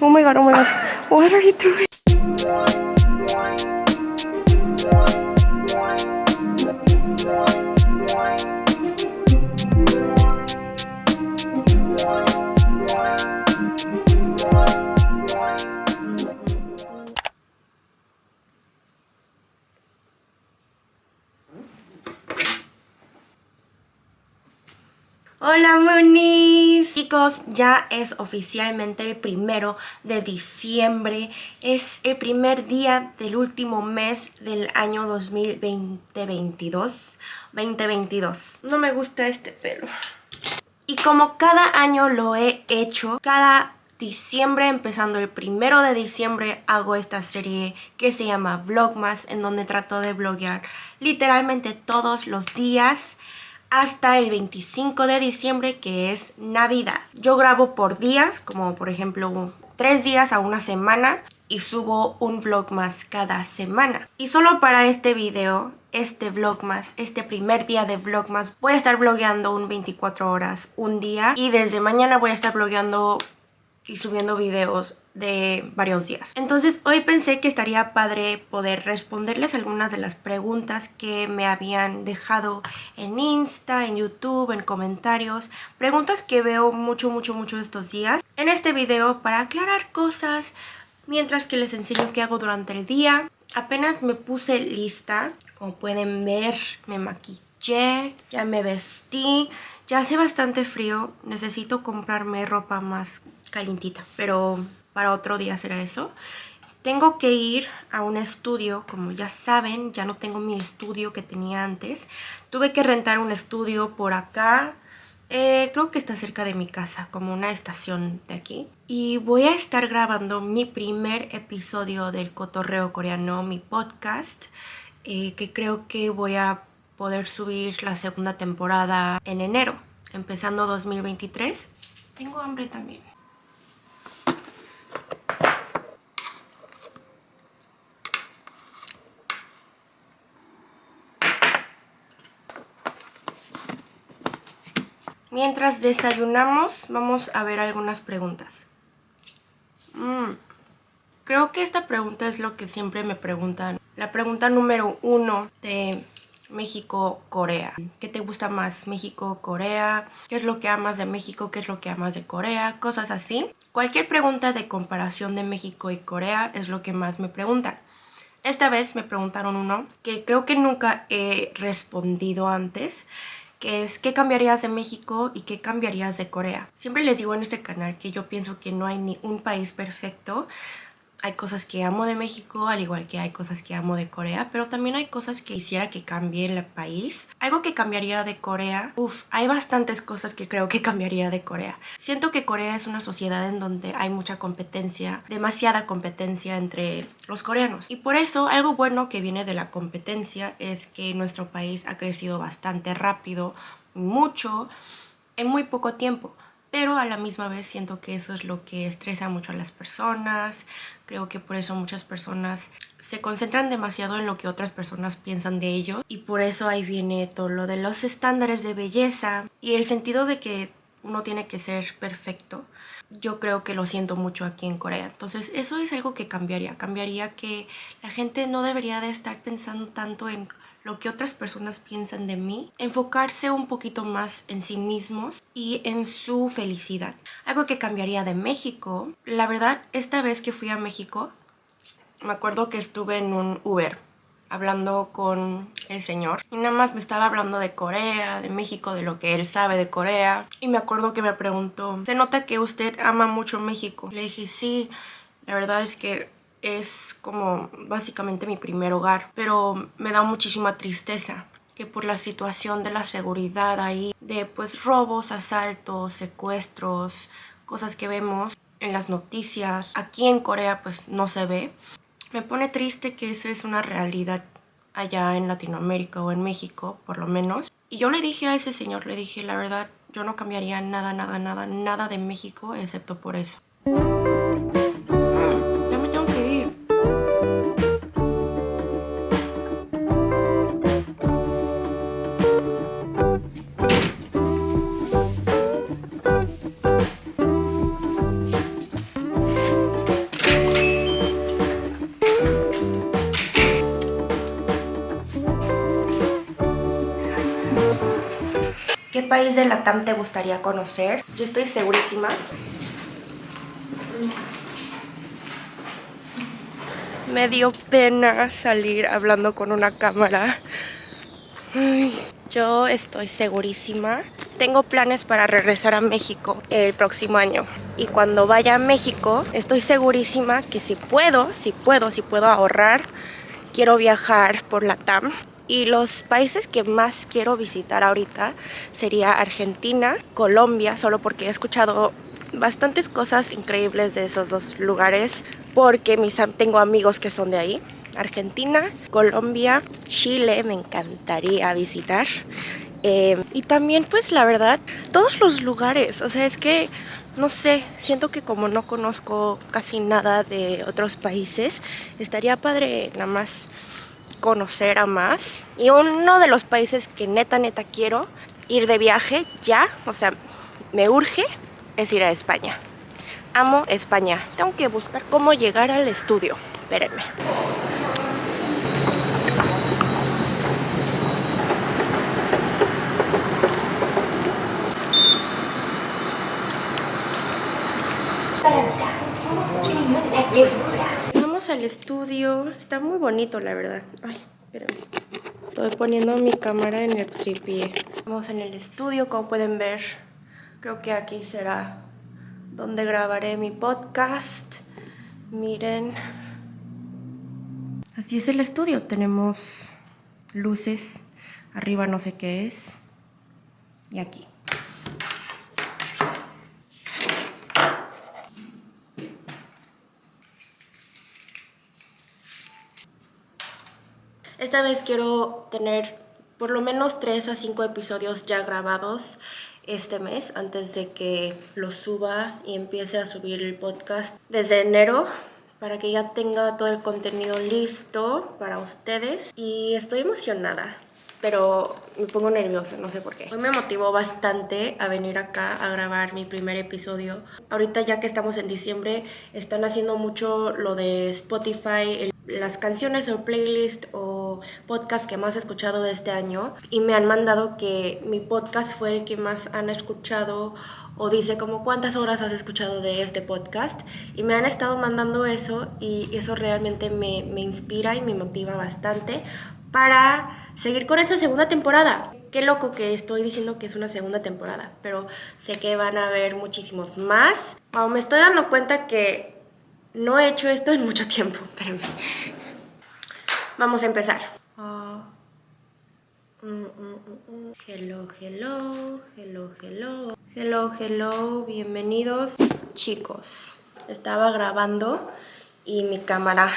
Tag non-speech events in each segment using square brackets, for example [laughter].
Oh my god, oh my god. What are you doing? Ya es oficialmente el primero de diciembre. Es el primer día del último mes del año 2022 2022 No me gusta este pelo. Y como cada año lo he hecho Cada diciembre, empezando el primero de diciembre Hago esta serie que se llama Vlogmas En donde trato de vloguear literalmente todos los días hasta el 25 de diciembre que es Navidad. Yo grabo por días, como por ejemplo tres días a una semana y subo un vlog más cada semana. Y solo para este video, este vlog más, este primer día de vlog más, voy a estar vlogueando un 24 horas un día y desde mañana voy a estar vlogueando y subiendo videos de varios días. Entonces hoy pensé que estaría padre poder responderles algunas de las preguntas que me habían dejado en Insta, en YouTube, en comentarios. Preguntas que veo mucho, mucho, mucho estos días. En este video para aclarar cosas mientras que les enseño qué hago durante el día. Apenas me puse lista, como pueden ver me maquillé, ya me vestí. Ya hace bastante frío, necesito comprarme ropa más calientita, pero para otro día será eso. Tengo que ir a un estudio, como ya saben, ya no tengo mi estudio que tenía antes. Tuve que rentar un estudio por acá, eh, creo que está cerca de mi casa, como una estación de aquí. Y voy a estar grabando mi primer episodio del Cotorreo Coreano, mi podcast, eh, que creo que voy a poder subir la segunda temporada en enero, empezando 2023. Tengo hambre también. Mientras desayunamos, vamos a ver algunas preguntas. Mm, creo que esta pregunta es lo que siempre me preguntan. La pregunta número uno de México-Corea. ¿Qué te gusta más? ¿México-Corea? ¿Qué es lo que amas de México? ¿Qué es lo que amas de Corea? Cosas así. Cualquier pregunta de comparación de México y Corea es lo que más me preguntan. Esta vez me preguntaron uno que creo que nunca he respondido antes que es ¿qué cambiarías de México y qué cambiarías de Corea? Siempre les digo en este canal que yo pienso que no hay ni un país perfecto, hay cosas que amo de México, al igual que hay cosas que amo de Corea, pero también hay cosas que quisiera que cambie el país. Algo que cambiaría de Corea, uff, hay bastantes cosas que creo que cambiaría de Corea. Siento que Corea es una sociedad en donde hay mucha competencia, demasiada competencia entre los coreanos. Y por eso algo bueno que viene de la competencia es que nuestro país ha crecido bastante rápido, mucho, en muy poco tiempo pero a la misma vez siento que eso es lo que estresa mucho a las personas. Creo que por eso muchas personas se concentran demasiado en lo que otras personas piensan de ellos y por eso ahí viene todo lo de los estándares de belleza y el sentido de que uno tiene que ser perfecto. Yo creo que lo siento mucho aquí en Corea. Entonces eso es algo que cambiaría. Cambiaría que la gente no debería de estar pensando tanto en lo que otras personas piensan de mí, enfocarse un poquito más en sí mismos y en su felicidad. Algo que cambiaría de México, la verdad, esta vez que fui a México, me acuerdo que estuve en un Uber hablando con el señor y nada más me estaba hablando de Corea, de México, de lo que él sabe de Corea y me acuerdo que me preguntó, ¿se nota que usted ama mucho México? Le dije, sí, la verdad es que es como básicamente mi primer hogar, pero me da muchísima tristeza que por la situación de la seguridad ahí, de pues robos, asaltos, secuestros, cosas que vemos en las noticias, aquí en Corea pues no se ve. Me pone triste que esa es una realidad allá en Latinoamérica o en México, por lo menos. Y yo le dije a ese señor, le dije, la verdad, yo no cambiaría nada, nada, nada, nada de México excepto por eso. País de Latam te gustaría conocer? Yo estoy segurísima. Me dio pena salir hablando con una cámara. yo estoy segurísima. Tengo planes para regresar a México el próximo año. Y cuando vaya a México, estoy segurísima que si puedo, si puedo, si puedo ahorrar, quiero viajar por la TAM. Y los países que más quiero visitar ahorita sería Argentina, Colombia, solo porque he escuchado bastantes cosas increíbles de esos dos lugares porque mis, tengo amigos que son de ahí. Argentina, Colombia, Chile me encantaría visitar. Eh, y también pues la verdad, todos los lugares, o sea, es que no sé, siento que como no conozco casi nada de otros países, estaría padre nada más conocer a más. Y uno de los países que neta, neta quiero ir de viaje ya, o sea, me urge, es ir a España. Amo España. Tengo que buscar cómo llegar al estudio. Espérenme. Al estudio. Está muy bonito, la verdad. Ay, espérame. Estoy poniendo mi cámara en el tripié. Vamos en el estudio, como pueden ver. Creo que aquí será donde grabaré mi podcast. Miren. Así es el estudio. Tenemos luces. Arriba no sé qué es. Y aquí. Esta vez quiero tener por lo menos 3 a 5 episodios ya grabados este mes antes de que lo suba y empiece a subir el podcast desde enero para que ya tenga todo el contenido listo para ustedes y estoy emocionada pero me pongo nerviosa, no sé por qué. Hoy me motivó bastante a venir acá a grabar mi primer episodio. Ahorita ya que estamos en diciembre, están haciendo mucho lo de Spotify, las canciones o playlist o podcast que más he escuchado de este año y me han mandado que mi podcast fue el que más han escuchado o dice como cuántas horas has escuchado de este podcast y me han estado mandando eso y eso realmente me, me inspira y me motiva bastante para seguir con esta segunda temporada. Qué loco que estoy diciendo que es una segunda temporada, pero sé que van a haber muchísimos más. me estoy dando cuenta que no he hecho esto en mucho tiempo, [laughs] espérenme. Vamos a empezar. Ah, mm, mm, mm, hello, hello, hello, hello. Hello, hello, bienvenidos. Chicos, estaba grabando y mi cámara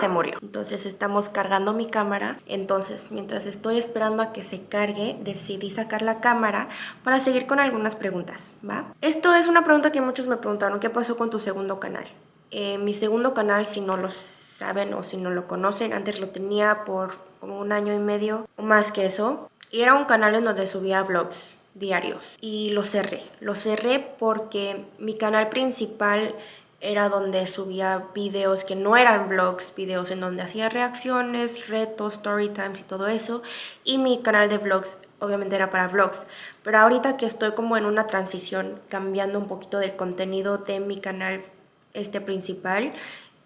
se murió. Entonces estamos cargando mi cámara. Entonces mientras estoy esperando a que se cargue, decidí sacar la cámara para seguir con algunas preguntas, ¿va? Esto es una pregunta que muchos me preguntaron, ¿qué pasó con tu segundo canal? Eh, mi segundo canal, si no lo saben o si no lo conocen, antes lo tenía por como un año y medio o más que eso. Y era un canal en donde subía vlogs diarios y lo cerré. Lo cerré porque mi canal principal era donde subía videos que no eran vlogs, videos en donde hacía reacciones, retos, story times y todo eso. Y mi canal de vlogs obviamente era para vlogs. Pero ahorita que estoy como en una transición, cambiando un poquito del contenido de mi canal este principal,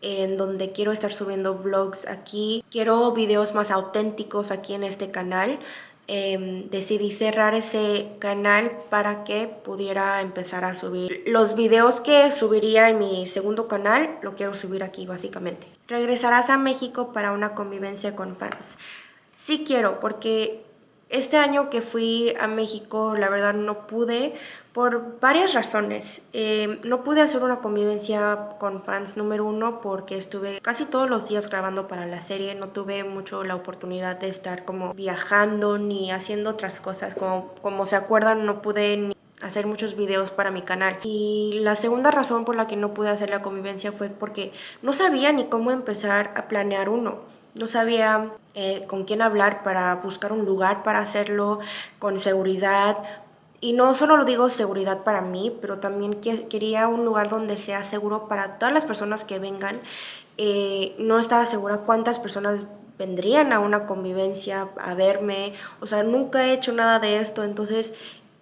en donde quiero estar subiendo vlogs aquí. Quiero videos más auténticos aquí en este canal. Em, decidí cerrar ese canal para que pudiera empezar a subir los videos que subiría en mi segundo canal, lo quiero subir aquí básicamente. ¿Regresarás a México para una convivencia con fans? Sí quiero, porque este año que fui a México, la verdad no pude por varias razones. Eh, no pude hacer una convivencia con fans número uno porque estuve casi todos los días grabando para la serie. No tuve mucho la oportunidad de estar como viajando ni haciendo otras cosas. Como, como se acuerdan, no pude hacer muchos videos para mi canal. Y la segunda razón por la que no pude hacer la convivencia fue porque no sabía ni cómo empezar a planear uno. No sabía eh, con quién hablar para buscar un lugar para hacerlo con seguridad. Y no solo lo digo seguridad para mí, pero también quería un lugar donde sea seguro para todas las personas que vengan. Eh, no estaba segura cuántas personas vendrían a una convivencia a verme. O sea, nunca he hecho nada de esto, entonces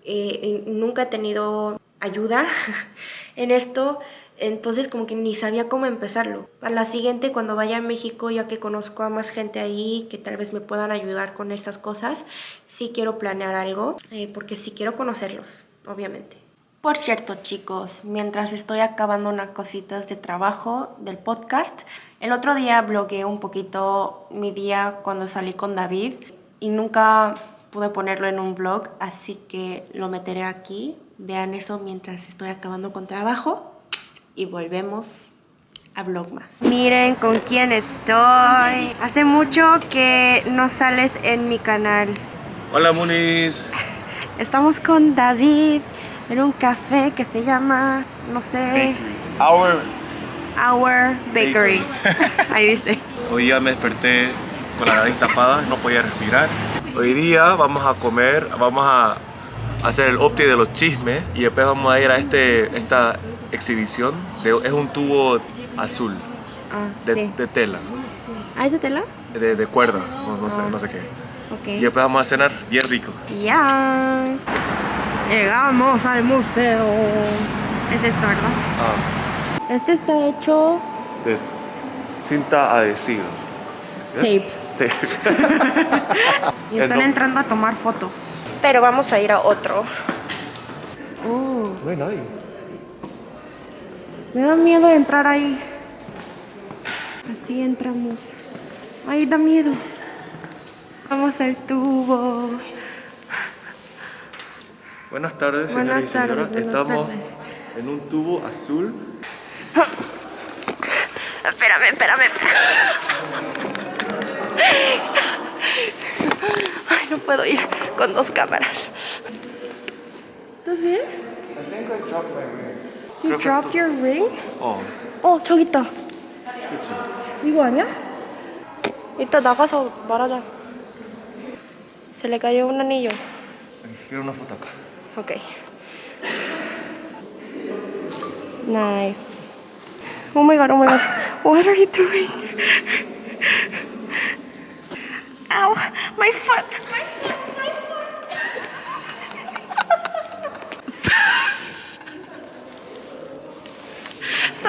eh, nunca he tenido ayuda [laughs] en esto, entonces como que ni sabía cómo empezarlo. Para la siguiente, cuando vaya a México, ya que conozco a más gente ahí que tal vez me puedan ayudar con estas cosas, sí quiero planear algo, eh, porque sí quiero conocerlos, obviamente. Por cierto, chicos, mientras estoy acabando unas cositas de trabajo del podcast, el otro día blogueé un poquito mi día cuando salí con David y nunca pude ponerlo en un vlog, así que lo meteré aquí. Vean eso mientras estoy acabando con trabajo y volvemos a Vlogmas. Miren con quién estoy. Hace mucho que no sales en mi canal. Hola, Muniz. [laughs] Estamos con David en un café que se llama, no sé... Our. Our Bakery. Ahí dice. [laughs] Hoy día me desperté con la nariz tapada, no podía respirar. Hoy día vamos a comer, vamos a hacer el opti de los chismes y después vamos a ir a este, esta exhibición. De, es un tubo azul Ah, de, sí. de tela, ¿Ah, es de tela? de, de cuerda, no, no sé, Ah. no sé qué. Y después vamos a cenar bien rico. Ya. Llegamos al museo. Es esto, ¿verdad? Ah, Este está hecho de cinta adhesiva. tape. Tape. [laughs] Y están entrando a tomar fotos. Pero vamos a ir a otro. Uh, No hay nadie. Me da miedo entrar ahí. Así entramos. Ay, da miedo. Vamos al tubo. Buenas tardes, Buenas señores y señoras. Estamos tardes. en un tubo azul. Espérame, espérame. Ay, no puedo ir con dos cámaras. ¿Estás bien? Que dropped tú- your ring? 어, 어, 저기 있다. 그치. 이거 아니야? 이따 나가서 말하자. Se le cayó un anillo. Quiero una foto acá. Ok. Nice. Oh my god, oh my god. What are you doing? Ow, my foot,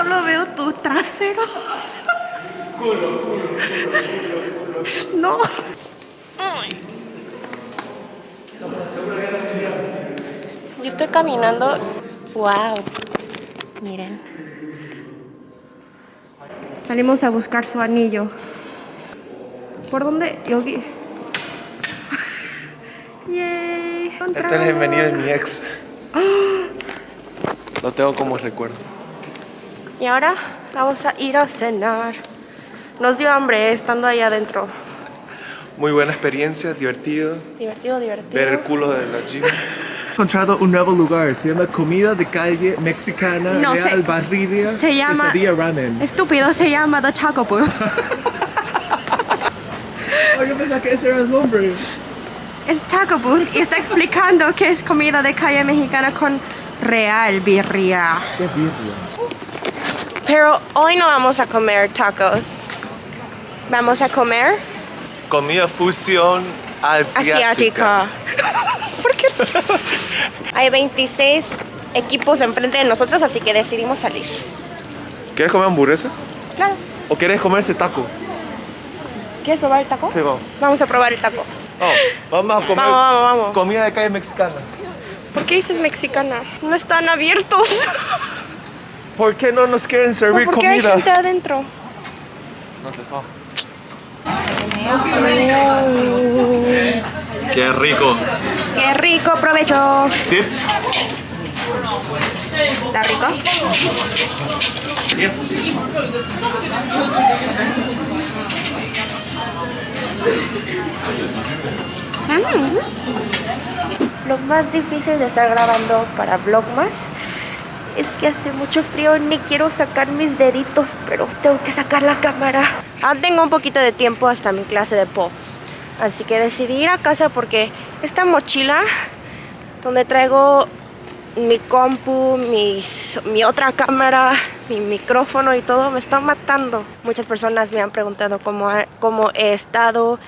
Solo veo tu trasero. No. Ay. Yo estoy caminando. Wow. Miren. Salimos a buscar su anillo. ¿Por dónde? Yogi. [laughs] Yay. Este es el venido de mi ex. [gasps] Lo tengo como recuerdo. Y ahora vamos a ir a cenar. Nos dio hambre eh, estando ahí adentro. Muy buena experiencia, divertido. Divertido, divertido. Ver el culo de la gym. [laughs] encontrado un nuevo lugar. Se llama Comida de Calle Mexicana No, se- Real Barriria se llama- Quesadilla Ramen. Estúpido, se llama The Taco Booth. [laughs] Oh, yo pensaba que ese era el nombre. es Taco Booth y está explicando que es comida de calle mexicana con real birria. Qué birria. Pero hoy no vamos a comer tacos. Vamos a comer Comida fusión asiática. asiática. ¿Por qué? [laughs] Hay 26 equipos enfrente de nosotros, así que decidimos salir. ¿Quieres comer hamburguesa? Claro. ¿O quieres comer ese taco? ¿Quieres probar el taco? Sí, vamos. Vamos a probar el taco. Vamos, vamos a comer Vamos, vamos, vamos. comida de calle mexicana. ¿Por qué dices mexicana? No están abiertos. [laughs] ¿Por qué no nos quieren servir ¿Por qué hay comida? gente adentro? No sé, vamos. Qué rico. ¡Qué rico! ¡Provecho! Tip. ¿Está rico? Mm. Lo más difícil de estar grabando para Vlogmas es que hace mucho frío, ni quiero sacar mis deditos, pero tengo que sacar la cámara. Aún tengo un poquito de tiempo hasta mi clase de pop, así que decidí ir a casa porque esta mochila donde traigo mi compu, mi otra cámara, mi micrófono y todo me está matando. Muchas personas me han preguntado cómo, cómo he estado,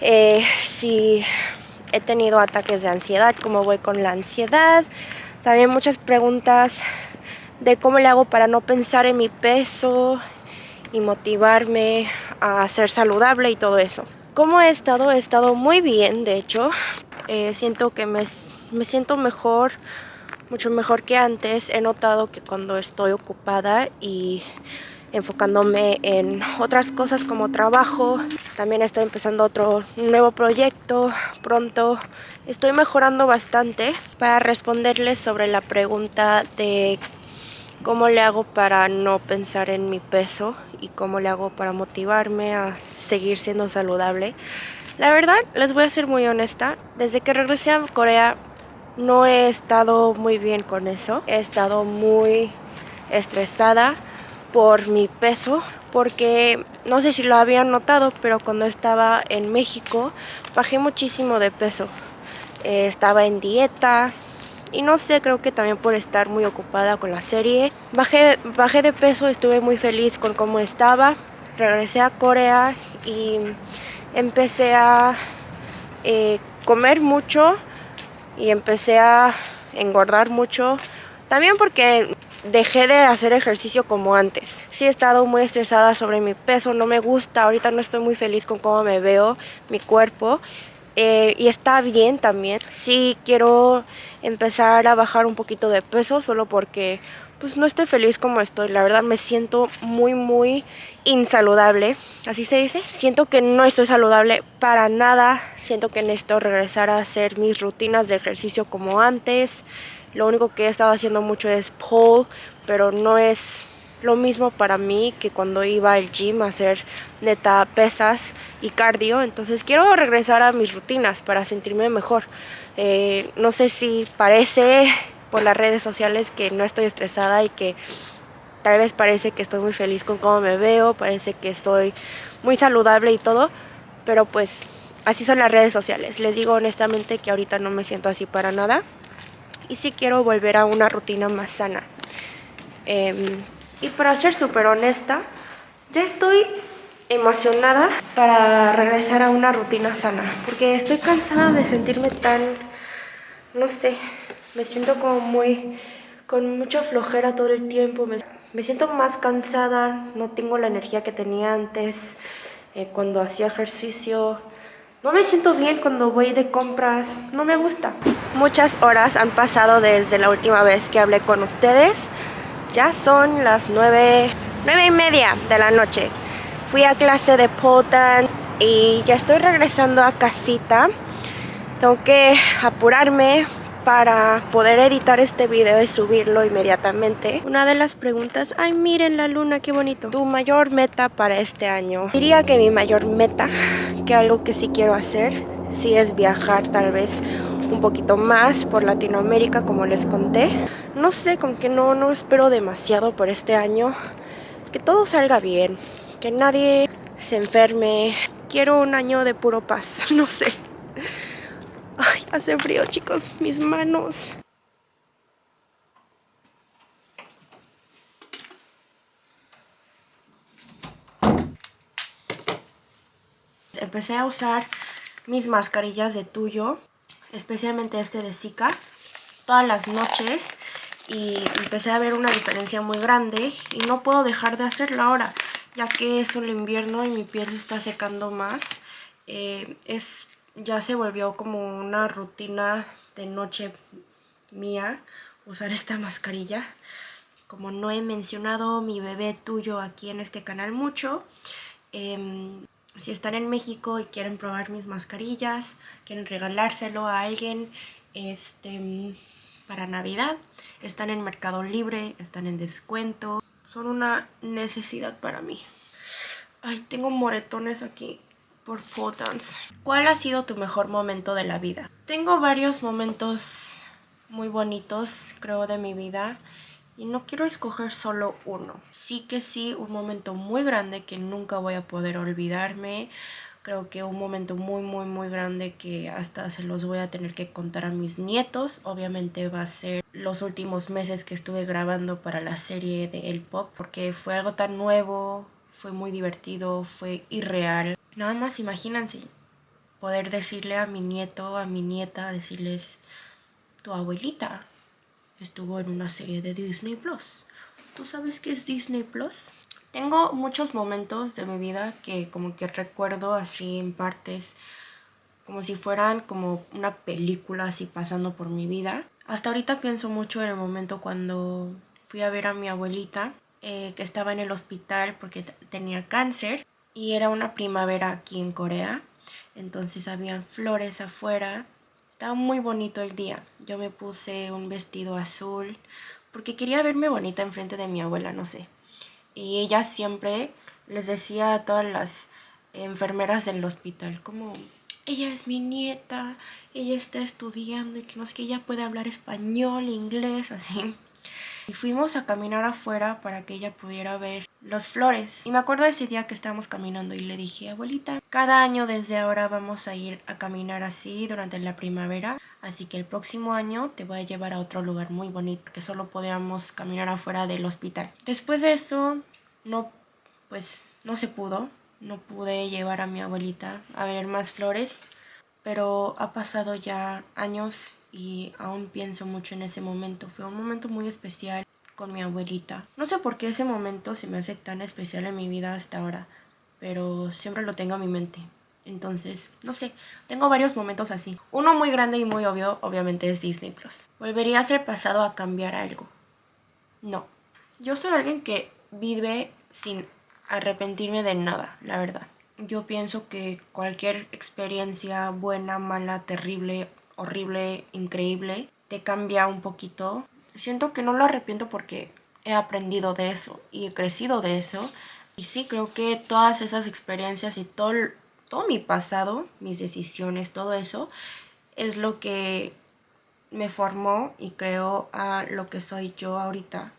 eh, si he tenido ataques de ansiedad, cómo voy con la ansiedad. También muchas preguntas de cómo le hago para no pensar en mi peso y motivarme a ser saludable y todo eso. ¿Cómo he estado? He estado muy bien, de hecho. Eh, siento que me, me siento mejor, mucho mejor que antes. He notado que cuando estoy ocupada y enfocándome en otras cosas como trabajo. También estoy empezando otro nuevo proyecto pronto. Estoy mejorando bastante para responderles sobre la pregunta de cómo le hago para no pensar en mi peso y cómo le hago para motivarme a seguir siendo saludable. La verdad, les voy a ser muy honesta, desde que regresé a Corea no he estado muy bien con eso. He estado muy estresada por mi peso porque no sé si lo habían notado pero cuando estaba en México bajé muchísimo de peso. Eh, estaba en dieta y no sé, creo que también por estar muy ocupada con la serie. Bajé, bajé de peso, estuve muy feliz con cómo estaba. Regresé a Corea y empecé a eh, comer mucho y empecé a engordar mucho. También porque dejé de hacer ejercicio como antes. Sí he estado muy estresada sobre mi peso, no me gusta, ahorita no estoy muy feliz con cómo me veo, mi cuerpo. Eh, y está bien también. Sí quiero empezar a bajar un poquito de peso solo porque pues no estoy feliz como estoy. La verdad me siento muy muy insaludable. Así se dice. Siento que no estoy saludable para nada. Siento que necesito regresar a hacer mis rutinas de ejercicio como antes. Lo único que he estado haciendo mucho es pole, pero no es lo mismo para mí que cuando iba al gym a hacer neta pesas y cardio. Entonces quiero regresar a mis rutinas para sentirme mejor. Eh, no sé si parece por las redes sociales que no estoy estresada y que tal vez parece que estoy muy feliz con cómo me veo, parece que estoy muy saludable y todo, pero pues así son las redes sociales. Les digo honestamente que ahorita no me siento así para nada y sí quiero volver a una rutina más sana. Em, y para ser súper honesta, ya estoy emocionada para regresar a una rutina sana, porque estoy cansada de sentirme tan, no sé, me siento como muy, con mucha flojera todo el tiempo, me, siento más cansada, no tengo la energía que tenía antes eh, cuando hacía ejercicio, no me siento bien cuando voy de compras, no me gusta. Muchas horas han pasado desde la última vez que hablé con ustedes. Ya son las nueve, nueve y media de la noche. Fui a clase de potan y ya estoy regresando a casita. Tengo que apurarme para poder editar este video y subirlo inmediatamente. Una de las preguntas, ay miren la luna, qué bonito. Tu mayor meta para este año. Diría que mi mayor meta, que algo que sí quiero hacer, sí es viajar tal vez un poquito más por Latinoamérica como les conté. No sé, con que no, no espero demasiado por este año. Que todo salga bien, que nadie se enferme. Quiero un año de puro paz, [laughs] no sé. Hace frío, chicos. Mis manos. Empecé a usar mis mascarillas de Tuyo, especialmente este de Zika, todas las noches y empecé a ver una diferencia muy grande y no puedo dejar de hacerlo ahora, ya que es un invierno y mi piel se está secando más. Eh, es ya se volvió como una rutina de noche mía usar esta mascarilla. Como no he mencionado mi bebé tuyo aquí en este canal mucho, em, si están en México y quieren probar mis mascarillas, quieren regalárselo a alguien este, para Navidad, están en Mercado Libre, están en descuento, son una necesidad para mí. Ay, tengo moretones aquí por photons. ¿Cuál ha sido tu mejor momento de la vida? Tengo varios momentos muy bonitos, creo, de mi vida. Y no quiero escoger solo uno. Sí que sí, un momento muy grande que nunca voy a poder olvidarme. Creo que un momento muy, muy, muy grande que hasta se los voy a tener que contar a mis nietos. Obviamente va a ser los últimos meses que estuve grabando para la serie de El Pop. Porque fue algo tan nuevo, fue muy divertido, fue irreal. Nada más imagínense poder decirle a mi nieto, a mi nieta, decirles, tu abuelita estuvo en una serie de Disney Plus. ¿Tú sabes qué es Disney Plus? Tengo muchos momentos de mi vida que como que recuerdo así en partes, como si fueran como una película así pasando por mi vida. Hasta ahorita pienso mucho en el momento cuando fui a ver a mi abuelita, eh, que estaba en el hospital porque tenía cáncer y era una primavera aquí en Corea. Entonces habían flores afuera. Estaba muy bonito el día. Yo me puse un vestido azul porque quería verme bonita enfrente de mi abuela, no sé. Y ella siempre les decía a todas las enfermeras del hospital como ella es mi nieta, ella está estudiando y que no sé que ella puede hablar español, inglés, así. Y fuimos a caminar afuera para que ella pudiera ver las flores. Y me acuerdo ese día que estábamos caminando y le dije, abuelita, cada año desde ahora vamos a ir a caminar así durante la primavera. Así que el próximo año te voy a llevar a otro lugar muy bonito, que solo podíamos caminar afuera del hospital. Después de eso, no, pues no se pudo. No pude llevar a mi abuelita a ver más flores pero ha pasado ya años y aún pienso mucho en ese momento. Fue un momento muy especial con mi abuelita. No sé por qué ese momento se me hace tan especial en mi vida hasta ahora, pero siempre lo tengo en mi mente. Entonces, no sé, tengo varios momentos así. Uno muy grande y muy obvio, obviamente, es Disney Plus. ¿Volvería a ser pasado a cambiar algo? No. Yo soy alguien que vive sin arrepentirme de nada, la verdad yo pienso que cualquier experiencia buena, mala, terrible, horrible, increíble, te cambia un poquito. Siento que no lo arrepiento porque he aprendido de eso y he crecido de eso. Y sí, creo que todas esas experiencias y todo, todo mi pasado, mis decisiones, todo eso, es lo que me formó y creó a lo que soy yo ahorita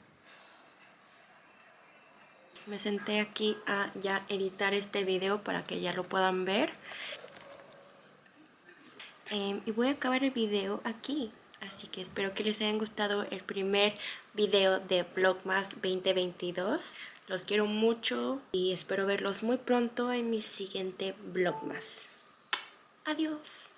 me senté aquí a ya editar este video para que ya lo puedan ver. Em, y voy a acabar el video aquí. Así que espero que les haya gustado el primer video de Vlogmas 2022. Los quiero mucho y espero verlos muy pronto en mi siguiente Vlogmas. Adiós.